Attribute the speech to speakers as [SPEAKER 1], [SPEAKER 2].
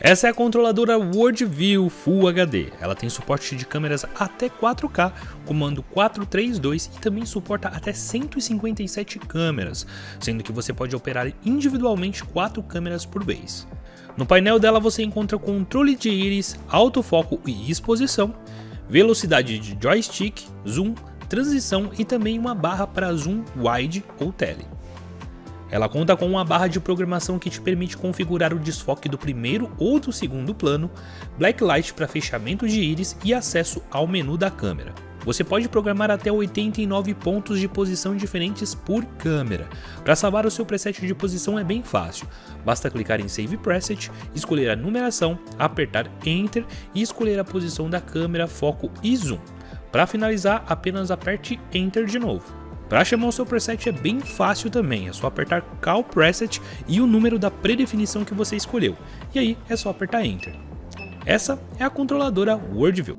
[SPEAKER 1] Essa é a controladora WorldView Full HD. Ela tem suporte de câmeras até 4K, comando 432 e também suporta até 157 câmeras, sendo que você pode operar individualmente 4 câmeras por vez. No painel dela você encontra controle de íris, autofoco e exposição, velocidade de joystick, zoom, transição e também uma barra para zoom wide ou tele. Ela conta com uma barra de programação que te permite configurar o desfoque do primeiro ou do segundo plano, blacklight para fechamento de íris e acesso ao menu da câmera. Você pode programar até 89 pontos de posição diferentes por câmera. Para salvar o seu preset de posição é bem fácil, basta clicar em Save Preset, escolher a numeração, apertar Enter e escolher a posição da câmera, foco e zoom. Para finalizar, apenas aperte Enter de novo. Para chamar o seu preset é bem fácil também, é só apertar Call Preset e o número da predefinição que você escolheu, e aí é só apertar Enter. Essa é a controladora WorldView.